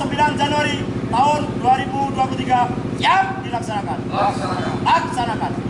29 Januari tahun 2023 siap dilaksanakan. Laksanakan. Laksanakan.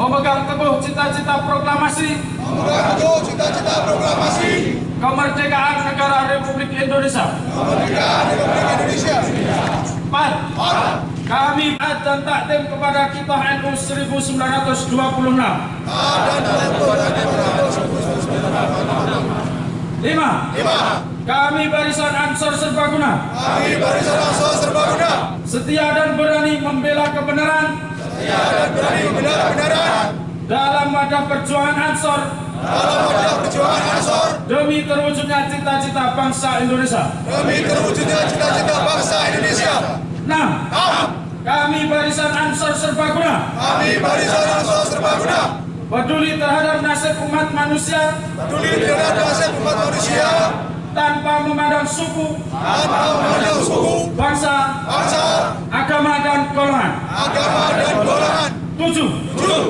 Memegang teguh cita-cita proklamasi Mengaku cita-cita proklamasi kemerdekaan negara Republik Indonesia. kemerdekaan Republik Indonesia. Empat. Kami taat dan takdim kepada kitab NU 1926. Ada dalam Quran Lima. lima. Kami barisan Ansor Serbaguna Kami barisan Ansor Serbaguna setia dan berani membela kebenaran dalam wadah perjuangan Ansor dalam wadah perjuangan Ansor demi terwujudnya cita-cita bangsa Indonesia. demi terwujudnya cita-cita bangsa Indonesia. Enam. Enam. Kami barisan Ansor Serbaguna Kami barisan Ansor Serbaguna peduli terhadap nasib umat manusia peduli terhadap nasib umat manusia tanpa memandang suku, tanpa memandang suku, bangsa, bangsa, agama dan golongan. agama dan golongan. Tujuh. Tujuh.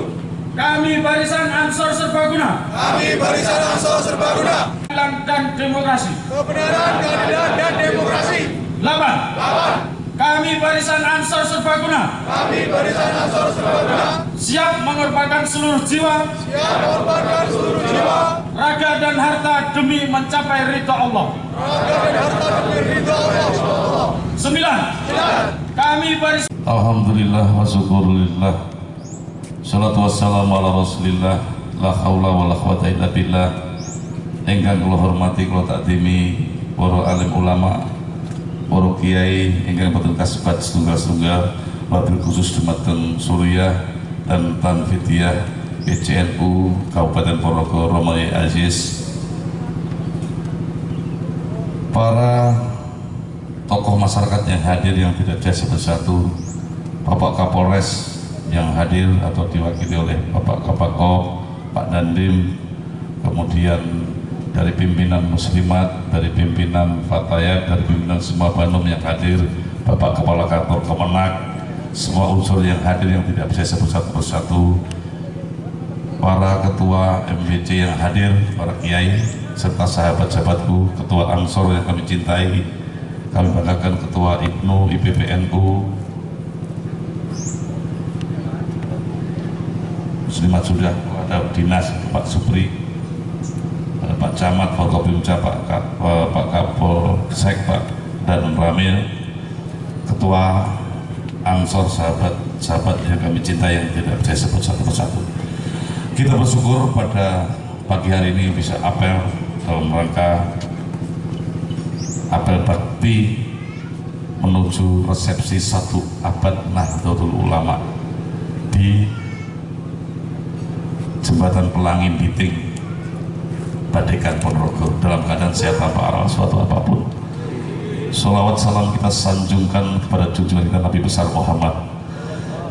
Kami barisan Ansor Serbaguna Kami barisan Ansor Serbaguna Keadilan dan demokrasi. kebenaran, keadilan dan demokrasi. Delapan. Lawan. Kami barisan Ansor Serbaguna Kami barisan Ansor Serbaguna siap mengorbankan seluruh jiwa, siap mengorbankan seluruh jiwa, raga dan harta demi mencapai ridho Allah. raga dan harta demi ridho Allah. Sembilan. Kami barisan Alhamdulillah wa syukurillah Salatu wassalamu ala rasulillah La hawla wa la quwata illa billah. Engkang kula hormati kula takdimi Para alim ulama Para kiai Engkang betul kasbat setunggal-setunggal Wabil khusus Dumateng Suriah Dan Tanfidiyah PCNU Kabupaten Ponorogo Romai Aziz. Para tokoh masyarakat yang hadir yang tidak biasa bersatu Bapak Kapolres yang hadir atau diwakili oleh Bapak Kapako, Pak Dandim, kemudian dari pimpinan Muslimat, dari pimpinan Fatayat, dari pimpinan semua Bandung yang hadir, Bapak Kepala Kantor Kemenak, semua unsur yang hadir yang tidak bisa sebut satu persatu, para ketua MBC yang hadir, para kiai, serta sahabat-sahabatku, ketua Ansor yang kami cintai, kami banggakan ketua IPNU, IPPNU, Muslimat sudah ada dinas Pak Supri, ada Pak Camat, Pak Kopimca, Pak eh, Pak Kapolsek, Pak dan Ramil, ketua Ansor sahabat sahabat yang kami cintai yang tidak saya sebut satu persatu. Kita bersyukur pada pagi hari ini bisa apel dalam rangka apel bakti menuju resepsi satu abad Nahdlatul Ulama di Jembatan Pelangi Biting Badekan Ponorogo. Dalam keadaan sehat tanpa aral suatu apa pun. Salawat salam kita sanjungkan kepada junjungan kita Nabi besar Muhammad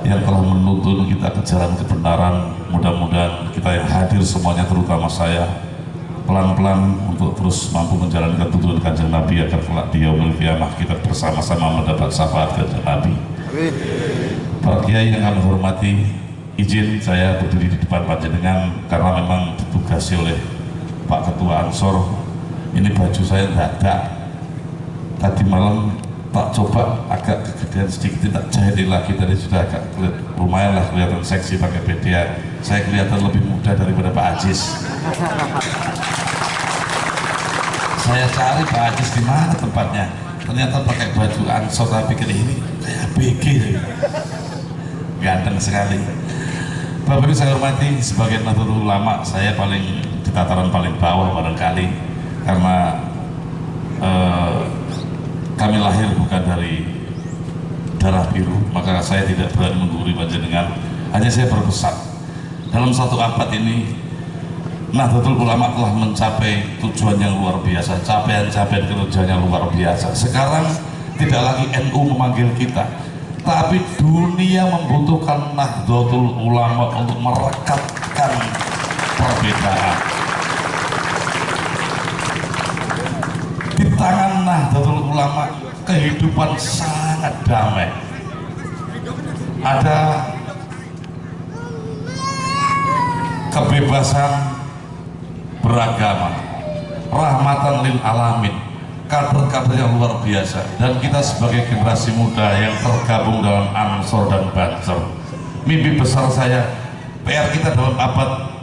yang telah menuntun kita ke jalan kebenaran. Mudah-mudahan kita yang hadir semuanya terutama saya pelan-pelan untuk terus mampu menjalankan tuntunan kanjeng Nabi agar kelak di yaumul qiyamah kita bersama-sama mendapat syafaat kanjeng Nabi. Para kiai yang kami hormati, izin saya berdiri di depan panjenengan karena memang ditugasi oleh Pak Ketua Ansor. Ini baju saya tidak Tadi malam tak coba agak kegedean sedikit tak jahitin lagi. Tadi sudah agak lumayan lah kelihatan seksi pakai BDA saya kelihatan lebih muda daripada Pak Ajis. Saya cari Pak Ajis di mana tempatnya. Ternyata pakai baju ansor tapi pikir ini kayak BG ganteng sekali Bapak Ibu saya hormati sebagai Nahdlatul Ulama saya paling di tataran paling bawah barangkali karena eh, kami lahir bukan dari darah biru maka saya tidak berani menggurui panjenengan hanya saya berpesan. Dalam satu abad ini Nahdlatul Ulama telah mencapai tujuan yang luar biasa capaian-capaian kerjanya luar biasa. Sekarang tidak lagi NU memanggil kita tapi dunia membutuhkan Nahdlatul Ulama untuk merekatkan perbedaan. Di tangan Nahdlatul Ulama kehidupan sangat damai. Ada kebebasan beragama. Rahmatan lil alamin kader-kader yang luar biasa. Dan kita sebagai generasi muda yang tergabung dalam Ansor dan Banser. Mimpi besar saya PR kita dalam abad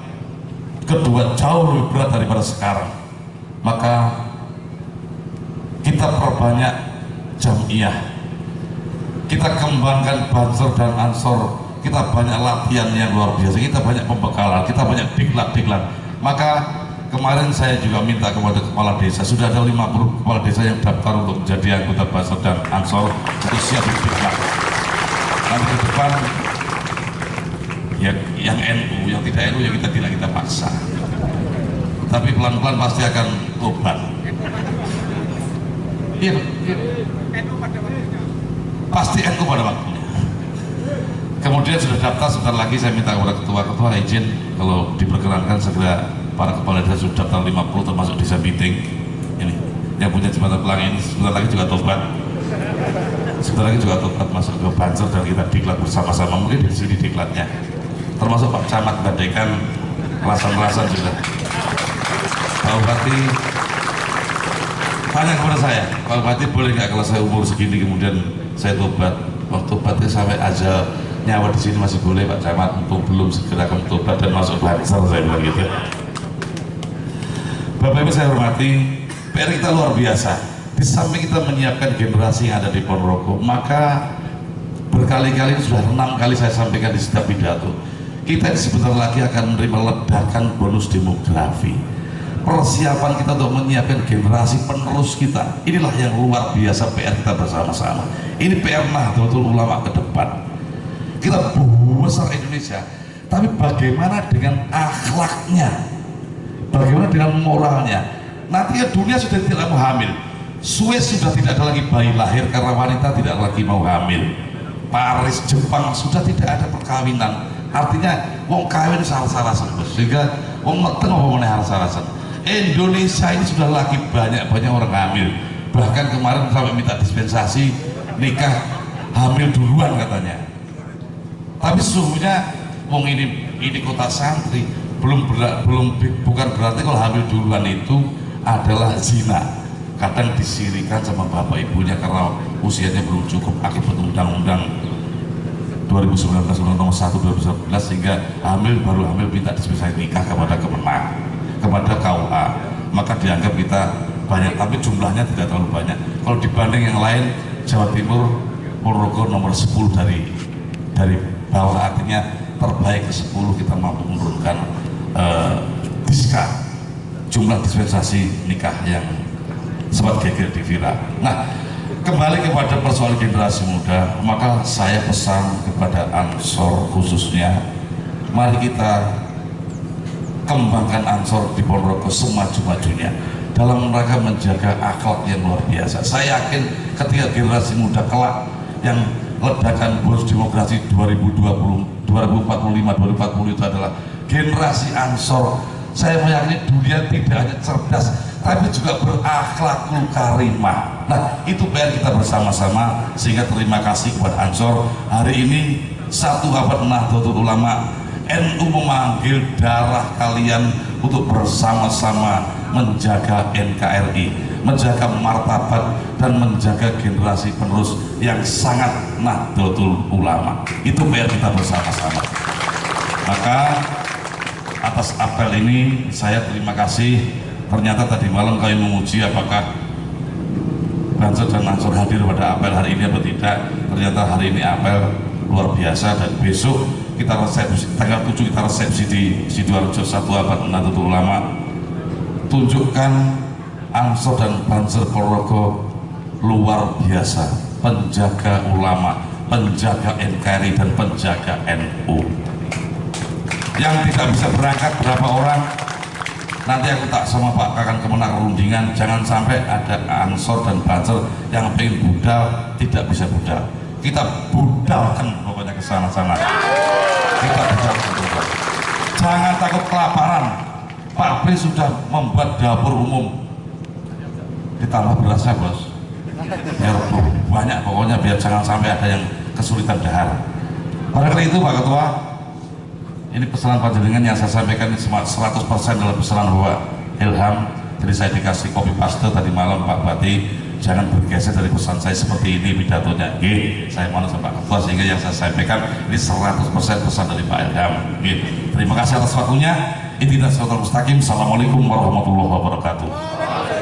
kedua jauh lebih berat daripada sekarang. Maka kita perbanyak jamiah. Kita kembangkan Banser dan Ansor. Kita banyak latihan yang luar biasa. Kita banyak pembekalan. Kita banyak diklat-diklat maka kemarin saya juga minta kepada kepala desa sudah ada 50 kepala desa yang daftar untuk menjadi anggota Banser dan Ansor untuk siap diklat nanti ke depan yang, yang NU, yang tidak NU yang kita tidak kita paksa. Tapi pelan-pelan pasti akan tobat. Iya, iya. pasti NU pada waktunya. Kemudian sudah daftar sebentar lagi saya minta kepada ketua-ketua izin kalau diperkenankan segera para kepala desa sudah daftar 50 termasuk desa meeting ini yang punya jembatan pelangi ini sebentar lagi juga tobat. Sebentar lagi juga tobat masuk ke Banser dan kita diklat bersama-sama. Mungkin di sini diklatnya. Termasuk Pak Camat Badekan rasan-rasan juga. Pak Bupati tanya kepada saya Pak Bupati boleh nggak kalau saya umur segini kemudian saya tobat? Waktu tobatnya sampai aja nyawa di sini masih boleh Pak Camat untuk belum segera akan tobat dan masuk Banser saya bilang gitu Bapak Ibu saya hormati PR kita luar biasa. Di samping kita menyiapkan generasi yang ada di Ponorogo maka berkali-kali sudah enam kali saya sampaikan di setiap pidato kita ini sebentar lagi akan menerima ledakan bonus demografi. Persiapan kita untuk menyiapkan generasi penerus kita inilah yang luar biasa PR kita bersama-sama. Ini PR Nahdlatul Ulama ke depan. Kita besar Indonesia tapi bagaimana dengan akhlaknya bagaimana dengan moralnya? Nanti ya dunia sudah tidak mau hamil. Suez sudah tidak ada lagi bayi lahir karena wanita tidak lagi mau hamil. Paris, Jepang sudah tidak ada perkawinan. Artinya wong kawin salah-salah sehingga wong ngerti apa meneh salah Indonesia ini sudah lagi banyak-banyak orang hamil. Bahkan kemarin sampai minta dispensasi nikah hamil duluan katanya. Tapi sesungguhnya wong ini ini kota santri belum belum bukan berarti kalau hamil duluan itu adalah zina. Kadang disirikan sama bapak ibunya karena usianya belum cukup akibat undang-undang 2019 undang nomor 1 2019 sehingga hamil baru hamil minta dispensasi nikah kepada kemenang kepada KUA maka dianggap kita banyak tapi jumlahnya tidak terlalu banyak. Kalau dibanding yang lain Jawa Timur Ponorogo nomor 10 dari dari bawah artinya terbaik ke 10 kita mampu menurunkan uh, jumlah dispensasi nikah yang sempat geger di Vira nah kembali kepada persoalan generasi muda maka saya pesan kepada Ansor khususnya mari kita kembangkan Ansor di Ponorogo semaju-majunya dalam rangka menjaga akhlak yang luar biasa. Saya yakin ketika generasi muda kelak yang ledakan bonus demokrasi 2020 2045 2040 itu adalah generasi Ansor. Saya meyakini dunia tidak hanya cerdas tapi juga berakhlakul karimah nah itu PR kita bersama-sama sehingga terima kasih kepada Ansor. Hari ini satu abad Nahdlatul Ulama. NU memanggil darah kalian untuk bersama-sama menjaga NKRI menjaga martabat dan menjaga generasi penerus yang sangat Nahdlatul Ulama. Itu PR kita bersama-sama. Maka atas apel ini saya terima kasih. Ternyata tadi malam kami menguji apakah Banser dan Ansor hadir pada apel hari ini atau tidak. Ternyata hari ini apel luar biasa dan besok kita resepsi tanggal 7 kita resepsi di Sidoarjo satu abad Nahdlatul Ulama. Tunjukkan Ansor dan Banser Ponorogo luar biasa penjaga ulama penjaga NKRI dan penjaga NU yang tidak bisa berangkat berapa orang? Nanti aku tak sama Pak Kakan Kemenak rundingan. Jangan sampai ada Ansor dan Banser yang pengen budal tidak bisa budal. Kita budalkan pokoknya ke sana-sana. Kita budalkan budal. jangan takut kelaparan. Pak Pri sudah membuat dapur umum. Ditambah berasnya bos. Ya banyak pokoknya biar jangan sampai ada yang kesulitan dahar. Karena itu Pak Ketua ini pesanan panjenengan yang saya sampaikan ini cuma 100% dalam pesanan Bapak Ilham jadi saya dikasih kopi paste tadi malam Pak Bati jangan bergeser dari pesan saya seperti ini pidatonya. G saya mohon sama Pak Ketua sehingga yang saya sampaikan ini 100% pesan dari Pak Ilham. G. terima kasih atas waktunya. Intinas Suratul Mustaqim. Assalamualaikum warahmatullahi wabarakatuh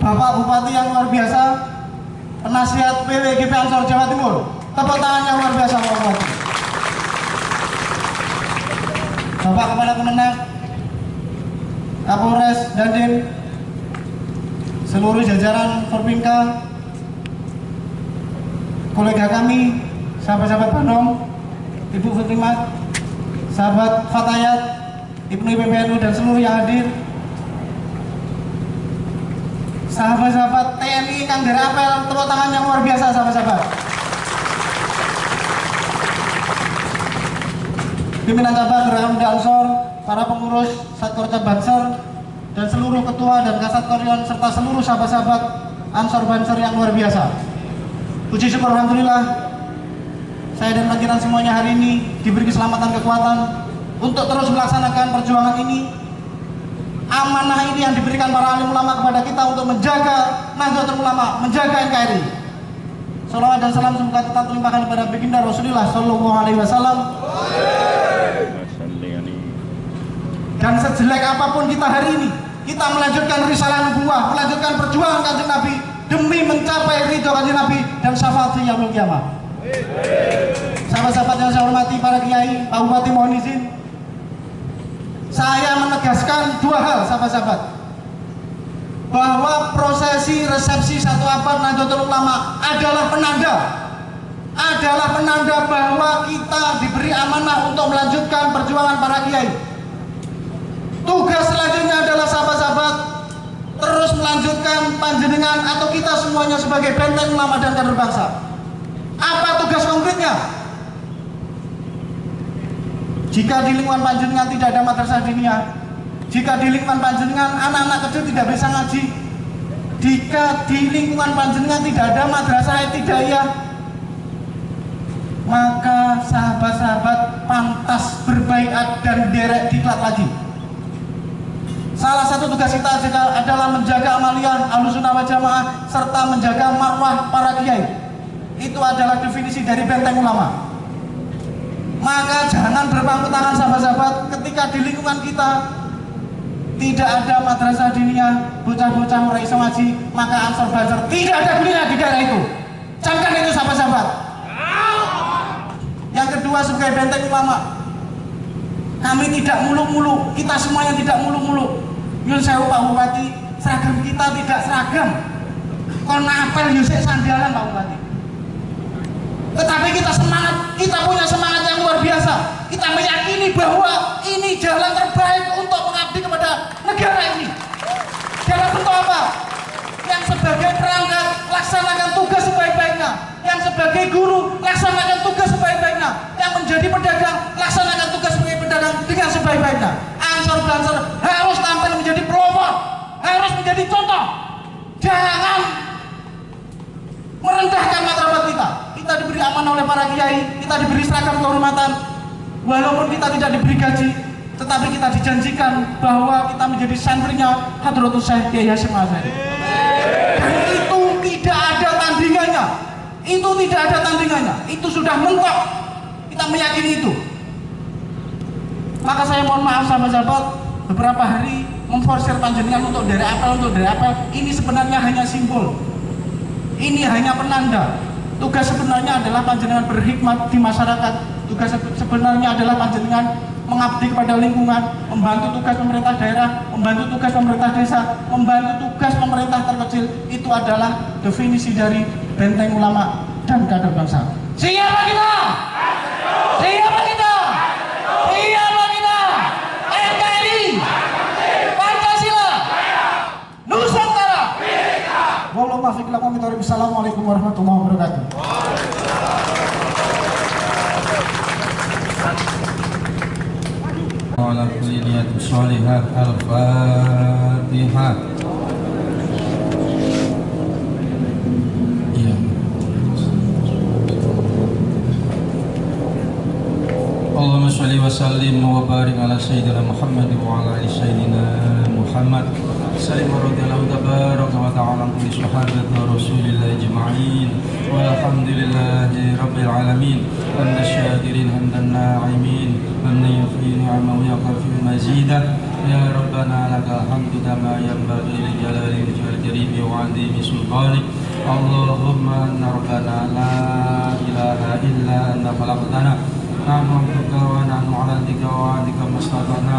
Bapak Bupati yang luar biasa Penasihat PWGP Ansor Jawa Timur. Tepuk tangan yang luar biasa Bupati Bapak Kepala Kemenang Kapolres Dandim Seluruh jajaran Forpinka Kolega kami Sahabat-sahabat Bandung Ibu Fitrimat Sahabat Fatayat Ibnu PBNU dan seluruh yang hadir sahabat-sahabat TNI Kang dari apel tepuk tangan yang luar biasa sahabat-sahabat. Pimpinan cabang Geraham Ansor para pengurus Satkorca Banser dan seluruh ketua dan kasat korion serta seluruh sahabat-sahabat Ansor Banser yang luar biasa. Puji syukur Alhamdulillah saya dan lanjutan semuanya hari ini diberi keselamatan kekuatan untuk terus melaksanakan perjuangan ini amanah ini yang diberikan para alim ulama kepada kita untuk menjaga Nahdlatul Ulama, menjaga NKRI. Salawat dan salam semoga tetap terlimpahkan kepada baginda Rasulullah Sallallahu Alaihi Wasallam. Dan sejelek apa pun kita hari ini, kita melanjutkan risalah nubuah, melanjutkan perjuangan kanjeng Nabi demi mencapai ridho kanjeng Nabi dan syafaat yaumul kiamah. Sahabat-sahabat yang saya hormati para kiai, Pak Bupati mohon izin. Saya menegaskan dua hal sahabat-sahabat bahwa prosesi resepsi satu abad Nahdlatul Ulama adalah penanda adalah penanda bahwa kita diberi amanah untuk melanjutkan perjuangan para kiai. Tugas selanjutnya adalah sahabat-sahabat terus melanjutkan panjenengan atau kita semuanya sebagai benteng ulama dan kader bangsa. Apa tugas konkretnya? Jika di lingkungan panjenengan tidak ada madrasah diniyah, jika di lingkungan panjenengan anak-anak kecil tidak bisa ngaji, jika di lingkungan panjenengan tidak ada madrasah etidayah, maka sahabat-sahabat pantas berbaikat dan derek diklat lagi. Salah satu tugas kita adalah menjaga amaliyah alusunah jamaah serta menjaga marwah para kiai. Itu adalah definisi dari benteng ulama. Maka jangan berpangku tangan sahabat-sahabat ketika di lingkungan kita tidak ada madrasah diniyah, bocah-bocah iso ngaji, maka ansor belajar tidak ada gunanya di daerah itu. Camkan itu sahabat-sahabat. Yang kedua sebagai benteng ulama, kami tidak muluk-muluk, kita semuanya tidak muluk-muluk. Yun sewu Pak Bupati, seragam kita tidak seragam. Kon apel Yusek sandalan Pak Bupati. Tetapi kita semangat, kita punya semangat yang luar biasa. Kita meyakini bahwa ini jalan terbaik untuk mengabdi kepada negara ini. Dalam bentuk apa? Yang sebagai perangkat laksanakan tugas sebaik-baiknya. Yang sebagai guru laksanakan tugas sebaik-baiknya. Yang menjadi pedagang laksanakan tugas sebagai pedagang dengan sebaik-baiknya. Ansor Blansor harus tampil menjadi pelopor, harus menjadi contoh. Jangan merendahkan martabat kita. Kita diberi amanah oleh para kiai, kita diberi seragam kehormatan. Walaupun kita tidak diberi gaji, tetapi kita dijanjikan bahwa kita menjadi santrinya Hadratus Syekh Kiai Hasyim. Dan itu tidak ada tandingannya. Itu tidak ada tandingannya. Itu sudah mentok. Kita meyakini itu. Maka saya mohon maaf sahabat-sahabat, beberapa hari memforsir panjenengan untuk dari apel, untuk dari apel. Ini sebenarnya hanya simbol. Ini hanya penanda. Tugas sebenarnya adalah panjenengan berhikmat di masyarakat. Tugas sebenarnya adalah panjenengan mengabdi kepada lingkungan, membantu tugas pemerintah daerah, membantu tugas pemerintah desa, membantu tugas pemerintah terkecil. Itu adalah definisi dari benteng ulama dan kader bangsa. Siapa kita? Siapa kita? Siapa kita? NKRI, Pancasila, Nusantara. Wallahu taufiq lakum. Assalamualaikum warahmatullahi wabarakatuh. وعلى كل نية صالحة الفاتحة Ya. Allahumma salli wa sallim wa barik ala sayyidina Muhammad wa سليم رضي الله تبارك وتعالى عن صحابة رسول الله أجمعين. والحمد لله رب العالمين. حمد الشاكرين حمد الناعمين. حمد يفي نعمه ويغفر مزيدا. يا ربنا لك الحمد كما ينبغي لجلال وجهك الكريم وعظيم سلطانك. اللهم أن ربنا لا إله إلا أنت خلقتنا. نعم ربك ونحن على ذكر وعدك ما استطعنا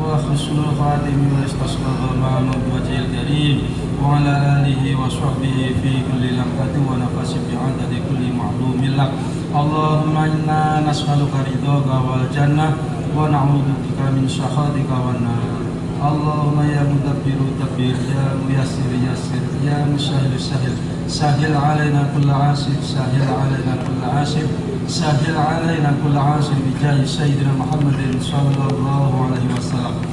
وحسن الخاتم واستسقى الغمام بوجه الكريم وعلى آله وصحبه في كل لمحة ونفس بعدد كل معلوم لك. اللهم إنا نسألك رضاك والجنة ونعوذ بك من سخطك والنار. اللهم يا مدبر دبر يا ميسر يسر يا مسهل سهل سهل علينا كل عاسر سهل علينا كل عاسر سهل علينا كل عاصر بجاه سيدنا محمد صلى الله عليه وسلم.